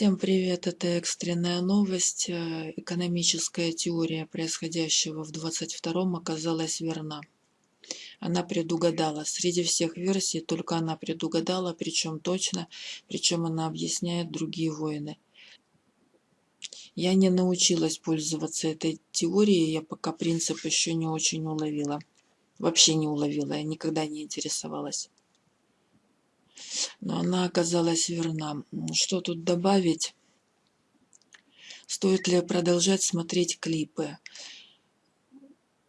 Всем привет! Это экстренная новость. Э, экономическая теория происходящего в 22-м оказалась верна. Она предугадала. Среди всех версий только она предугадала, причем точно, причем она объясняет другие войны. Я не научилась пользоваться этой теорией, я пока принцип еще не очень уловила. Вообще не уловила, я никогда не интересовалась но она оказалась верна. Что тут добавить? Стоит ли продолжать смотреть клипы?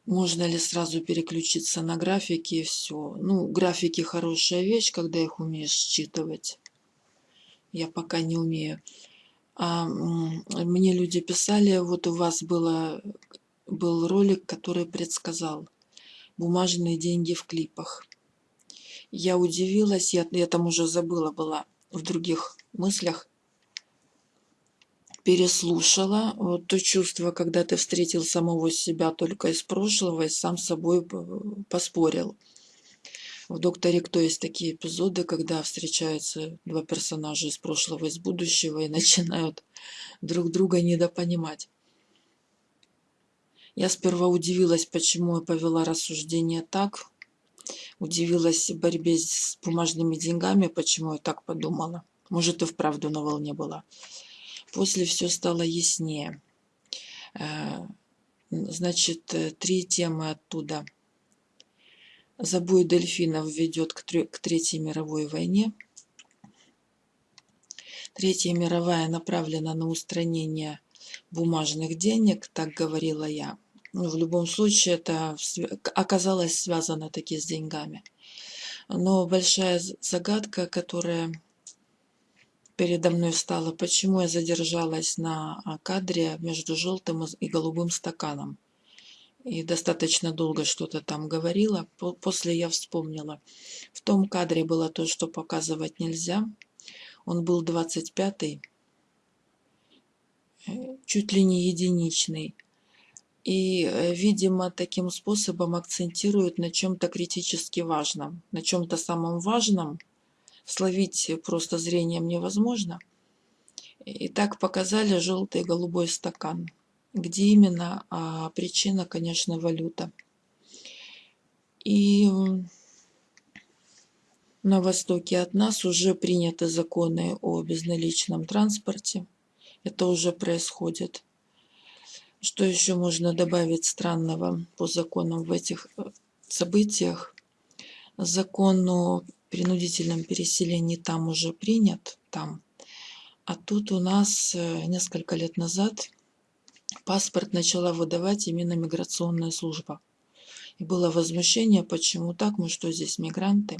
Можно ли сразу переключиться на графики и все? Ну, графики хорошая вещь, когда их умеешь считывать. Я пока не умею. А мне люди писали, вот у вас было, был ролик, который предсказал бумажные деньги в клипах. Я удивилась, я, я там уже забыла была в других мыслях. Переслушала вот то чувство, когда ты встретил самого себя только из прошлого и сам с собой поспорил. В «Докторе Кто» есть такие эпизоды, когда встречаются два персонажа из прошлого и из будущего и начинают друг друга недопонимать. Я сперва удивилась, почему я повела рассуждение так, Удивилась борьбе с бумажными деньгами, почему я так подумала. Может, и вправду на волне была. После все стало яснее. Э, значит, э, три темы оттуда. Забой дельфинов ведет к Третьей мировой войне. Третья мировая направлена на устранение бумажных денег, так говорила я. Ну, в любом случае это оказалось связано таки с деньгами. Но большая загадка, которая передо мной встала, почему я задержалась на а, кадре между желтым и голубым стаканом. И достаточно долго что-то там говорила. После я вспомнила. В том кадре было то, что показывать нельзя. Он был 25-й, э, чуть ли не единичный и, э, видимо, таким способом акцентируют на чем-то критически важном. На чем-то самом важном словить просто зрением невозможно. И так показали желтый и голубой стакан. Где именно? А причина, конечно, валюта. И на востоке от нас уже приняты законы о безналичном транспорте. Это уже происходит. Что еще можно добавить странного по законам в этих э, событиях? Закон о принудительном переселении там уже принят, там. А тут у нас э, несколько лет назад паспорт начала выдавать именно миграционная служба. И было возмущение, почему так, мы что здесь мигранты.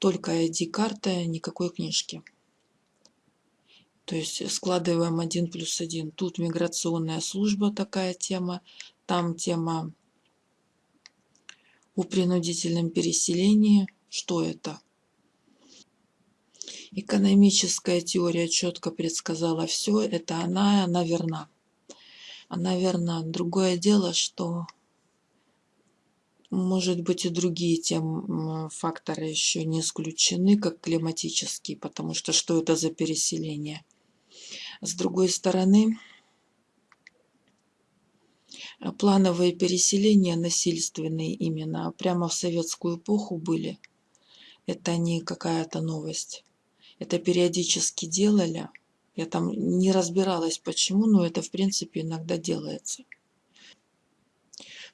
Только ID-карта, никакой книжки. То есть складываем один плюс один. Тут миграционная служба такая тема, там тема о принудительном переселении. Что это? Экономическая теория четко предсказала все, это она, она верна. Она верна. Другое дело, что может быть и другие тем факторы еще не исключены, как климатические, потому что что это за переселение? С другой стороны, плановые переселения насильственные именно прямо в советскую эпоху были. Это не какая-то новость. Это периодически делали. Я там не разбиралась почему, но это в принципе иногда делается.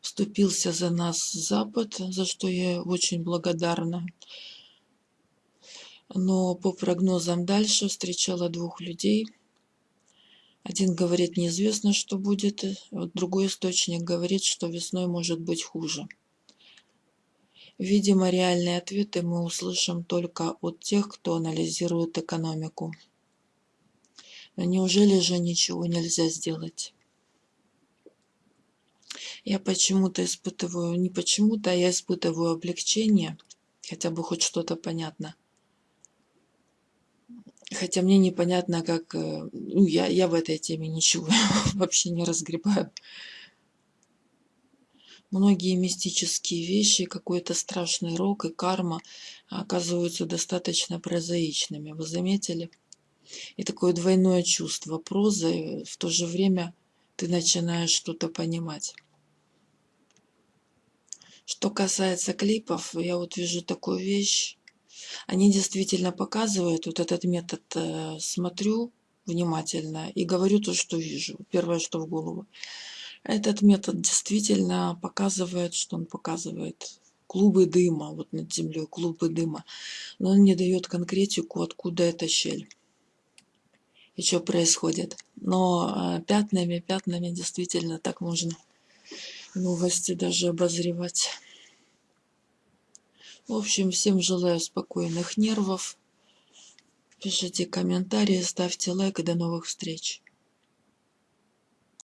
Вступился за нас Запад, за что я очень благодарна. Но по прогнозам дальше встречала двух людей – один говорит, неизвестно, что будет, другой источник говорит, что весной может быть хуже. Видимо, реальные ответы мы услышим только от тех, кто анализирует экономику. Но неужели же ничего нельзя сделать? Я почему-то испытываю, не почему-то, а я испытываю облегчение, хотя бы хоть что-то понятно. Хотя мне непонятно, как... Э, ну, я, я в этой теме ничего вообще не разгребаю. Многие мистические вещи, какой-то страшный рок и карма оказываются достаточно прозаичными. Вы заметили? И такое двойное чувство прозы, в то же время ты начинаешь что-то понимать. Что касается клипов, я вот вижу такую вещь. Они действительно показывают, вот этот метод э, смотрю внимательно и говорю то, что вижу. Первое, что в голову. Этот метод действительно показывает, что он показывает клубы дыма, вот над землей клубы дыма, но он не дает конкретику, откуда эта щель и что происходит. Но э, пятнами, пятнами действительно так можно новости даже обозревать. В общем, всем желаю спокойных нервов. Пишите комментарии, ставьте лайк и до новых встреч.